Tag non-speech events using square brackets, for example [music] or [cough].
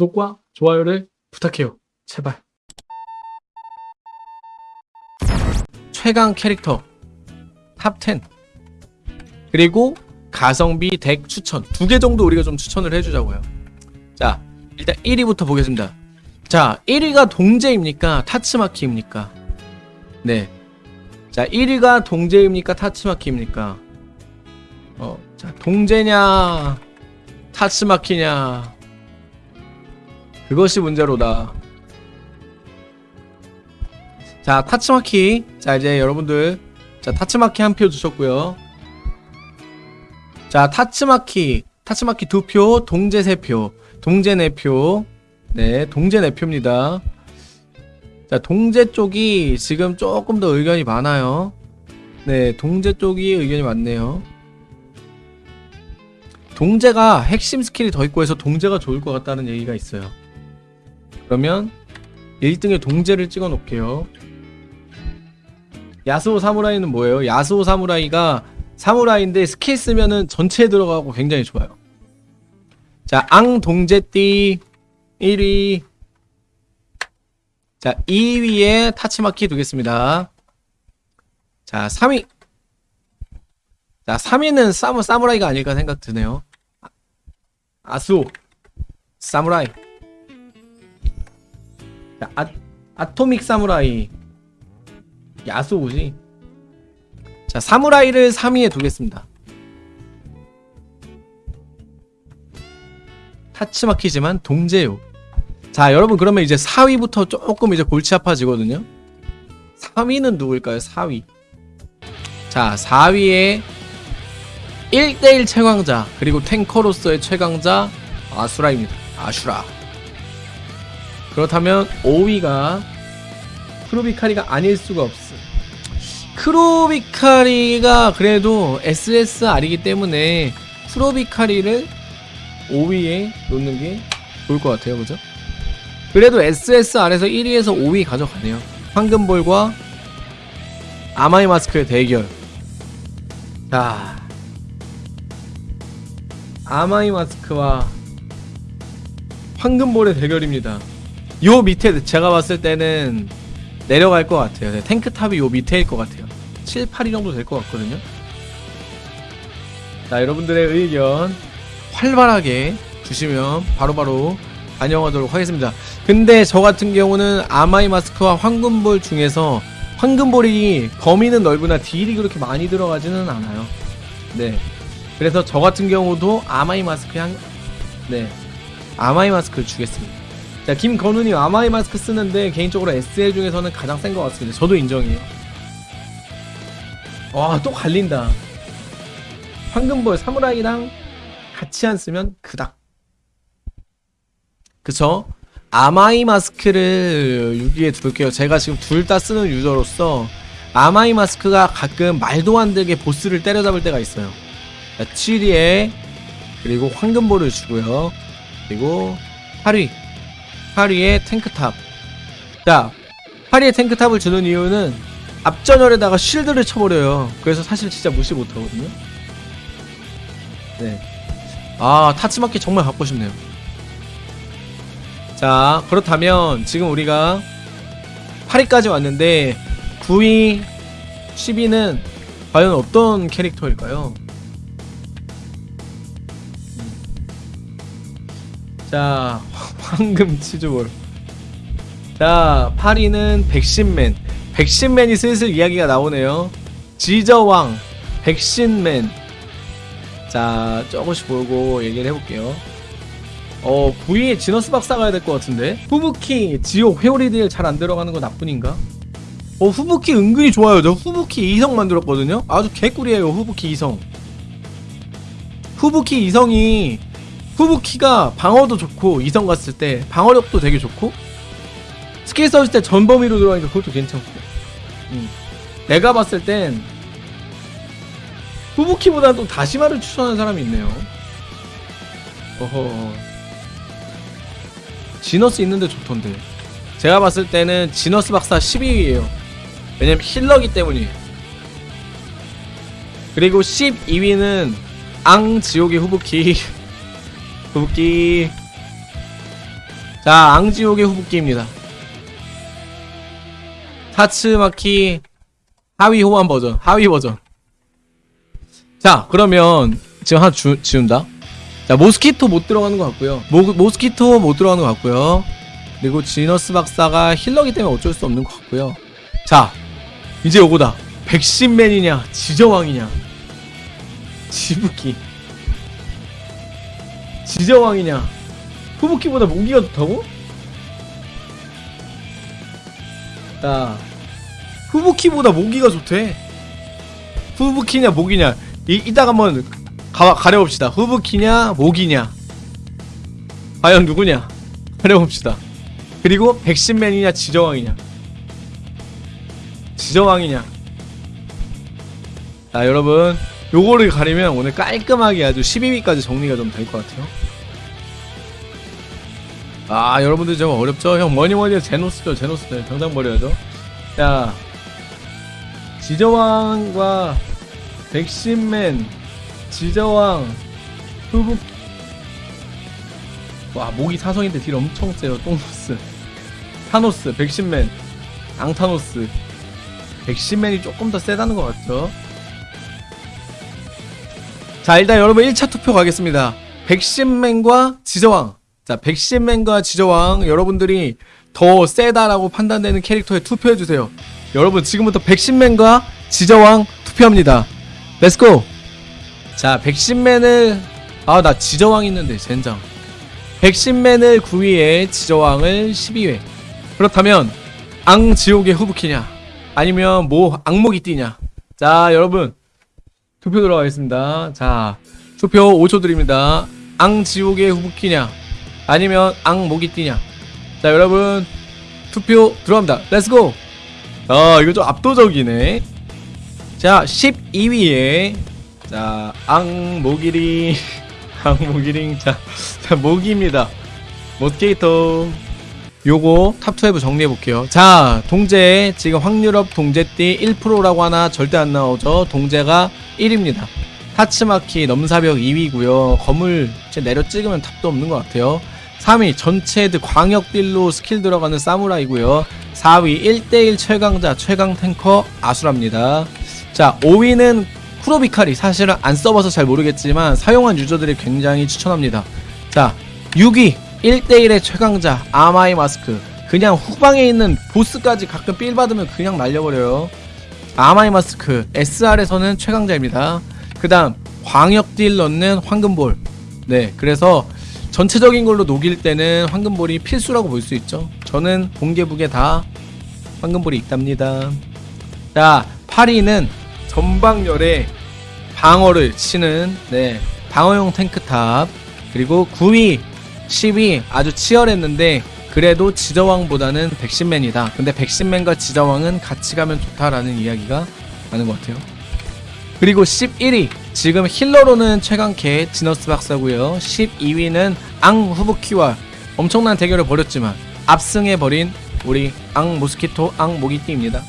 구독과 좋아요를 부탁해요. 제발. 최강 캐릭터 탑10 그리고 가성비 덱 추천 두 개 정도 우리가 좀 추천을 해주자고요. 자 일단 1위부터 보겠습니다. 자 1위가 동제입니까 타츠마키입니까? 네. 자 1위가 동제입니까 타츠마키입니까? 어, 자 동제냐 타츠마키냐 그것이 문제로다. 자 타츠마키. 자 이제 여러분들. 자 타츠마키 한 표 주셨고요. 자 타츠마키. 타츠마키 두 표 동제 세표. 동제 네표. 네 동제 네표입니다. 자 동제 쪽이 지금 조금 더 의견이 많아요. 네 동제 쪽이 의견이 많네요. 동제가 핵심 스킬이 더 있고 해서 동제가 좋을 것 같다는 얘기가 있어요 그러면 1등에 동제를 찍어 놓을게요 야스오 사무라이는 뭐예요? 야스오 사무라이가 사무라이인데 스킬 쓰면은 전체에 들어가고 굉장히 좋아요. 자, 앙 동제띠 1위. 자, 2위에 타츠마키 두겠습니다. 자, 3위. 자, 3위는 사무 사무라이가 아닐까 생각 드네요. 아, 아수오 사무라이. 자, 아, 아토믹 사무라이. 야수오지? 자 사무라이를 3위에 두겠습니다. 타츠마키지만 동제요. 자 여러분 그러면 이제 4위부터 조금 이제 골치 아파지거든요. 3위는 누굴까요? 4위. 자 4위에 1대1 최강자 그리고 탱커로서의 최강자 아수라입니다. 아슈라 그렇다면 5위가 크로비카리가 아닐 수가 없어. 크로비카리가 그래도 SSR이기 때문에 크로비카리를 5위에 놓는 게 좋을 것 같아요. 그죠? 그래도 SSR에서 1위에서 5위 가져가네요. 황금볼과 아마이 마스크의 대결. 자. 아마이 마스크와 황금볼의 대결입니다. 요 밑에 제가 봤을 때는 내려갈 것 같아요. 네, 탱크탑이 요 밑에일 것 같아요. 7, 8위 정도 될 것 같거든요. 자, 여러분들의 의견 활발하게 주시면 바로바로 반영하도록 하겠습니다. 근데 저 같은 경우는 아마이 마스크와 황금볼 중에서 황금볼이 범위는 넓으나 딜이 그렇게 많이 들어가지는 않아요. 네. 그래서 저 같은 경우도 아마이 마스크 향, 네. 아마이 마스크를 주겠습니다. 자 김건우님 아마이 마스크 쓰는데 개인적으로 SL 중에서는 가장 센 것 같습니다. 저도 인정해요. 와또 갈린다. 황금볼 사무라이랑 같이 안 쓰면 그닥. 그쵸? 아마이 마스크를 6위에 둘게요. 제가 지금 둘 다 쓰는 유저로서 아마이 마스크가 가끔 말도 안 되게 보스를 때려잡을 때가 있어요. 자 7위에 그리고 황금볼을 주고요. 그리고 8위 파리의 탱크탑. 자 파리의 탱크탑을 주는 이유는 앞전열에다가 쉴드를 쳐버려요. 그래서 사실 진짜 무시 못하거든요. 네아 타츠마키 정말 갖고 싶네요. 자 그렇다면 지금 우리가 8위까지 왔는데 9위 10위는 과연 어떤 캐릭터일까요? 자 [laughs] 황금 치즈볼. 자 8위는 백신맨. 백신맨이 슬슬 이야기가 나오네요. 지저왕 백신맨. 자 조금씩 보고 얘기를 해볼게요. 어 9위에 지너스 박사 가야 될 것 같은데? 후부키 지옥 회오리들 잘 안 들어가는 거 나뿐인가? 어 후부키 은근히 좋아요. 저 후부키 2성 만들었거든요? 아주 개꿀이에요 후부키 2성. 후부키 2성이 후부키가 방어도 좋고 이성 갔을 때 방어력도 되게 좋고 스킬 썼을 때 전범위로 들어가니까 그것도 괜찮고. 음. 내가 봤을 땐 후부키보다는 또 다시마를 추천하는 사람이 있네요. 어허. 지너스 있는데 좋던데. 제가 봤을 때는 지너스 박사 12위에요. 왜냐면 힐러기 때문이에요. 그리고 12위는 앙 지옥의 후부키 [laughs] 후부키 자 앙지옥의 후보기입니다. 타츠마키 하위 호환 버전 하위 버전. 자 그러면 지금 하나 주, 지운다. 자 모스키토 못 들어가는 것 같고요. 모, 모스키토 못 들어가는 것 같고요. 그리고 지너스 박사가 힐러기 때문에 어쩔 수 없는 것 같고요. 자 이제 요거다. 백신맨이냐 지저왕이냐. 지부키 지저왕이냐? 후부키보다 모기가 좋다고? 야 후부키보다 모기가 좋대. 후부키냐 모기냐? 이, 이따가 한번 가, 가려봅시다. 후부키냐 모기냐? 과연 누구냐? 가려봅시다. 그리고 백신맨이냐 지저왕이냐? 지저왕이냐? 자 여러분 요거를 가리면 오늘 깔끔하게 아주 12위까지 정리가 좀 될 것 같아요 아 여러분들 좀 어렵죠? 형 뭐니뭐니 해도 제노스죠 제노스죠 당장 버려야죠. 자 지저왕과 백신맨 지저왕 후북. 와 모기 사성인데 딜 엄청 세요 똥노스. 타노스 백신맨 앙타노스. 백신맨이 조금 더 세다는 것 같죠? 자 일단 여러분 1차 투표 가겠습니다. 백신맨과 지저왕 자 백신맨과 지저왕 여러분들이 더 세다라고 판단되는 캐릭터에 투표해주세요. 여러분 지금부터 백신맨과 지저왕 투표합니다. 렛츠고 자 백신맨을 아 나 지저왕 있는데 젠장. 백신맨을 9위에 지저왕을 12회. 그렇다면 앙지옥의 후부키냐? 아니면 뭐 악목이 뛰냐? 자 여러분. 투표 들어가겠습니다. 자 투표 5초 드립니다. 앙지옥의 후부키냐 아니면 악목이 뛰냐? 자 여러분 투표 들어갑니다. 렛츠고 아 이거 좀 압도적이네. 자 12위에 자 악모기링 악모기링. [laughs] 자, 자 모기입니다. 모스케이터 요거 탑12 정리해볼게요. 자 동제. 지금 확률업 동제띠 1%라고 하나 절대 안 나오죠. 동제가 1입니다. 타츠마키 넘사벽 2위고요. 거물 내려 찍으면 탑도 없는 것 같아요 3위 전체 헤드 광역 딜로 스킬 들어가는 사무라이고요. 4위 1대1 최강자 최강 탱커 아수라입니다. 자 5위는 쿠로비카리. 사실은 안 써봐서 잘 모르겠지만 사용한 유저들이 굉장히 추천합니다. 자 6위 1대1의 최강자 아마이 마스크. 그냥 후방에 있는 보스까지 가끔 삘 받으면 그냥 날려버려요. 아마이 마스크 SR에서는 최강자입니다. 그 다음 광역 딜 넣는 황금볼. 네 그래서 전체적인 걸로 녹일 때는 황금볼이 필수라고 볼 수 있죠. 저는 공개북에 다 황금볼이 있답니다. 자 8위는 전방열에 방어를 치는 네 방어용 탱크탑 그리고 9위 10위 아주 치열했는데 그래도 지저왕보다는 백신맨이다. 근데 백신맨과 지저왕은 같이 가면 좋다라는 이야기가 많은 것 같아요. 그리고 11위 지금 힐러로는 최강캐 지너스 박사고요. 12위는 앙 후부키와 엄청난 대결을 벌였지만 압승해버린 우리 앙 모스키토 앙 모기띠입니다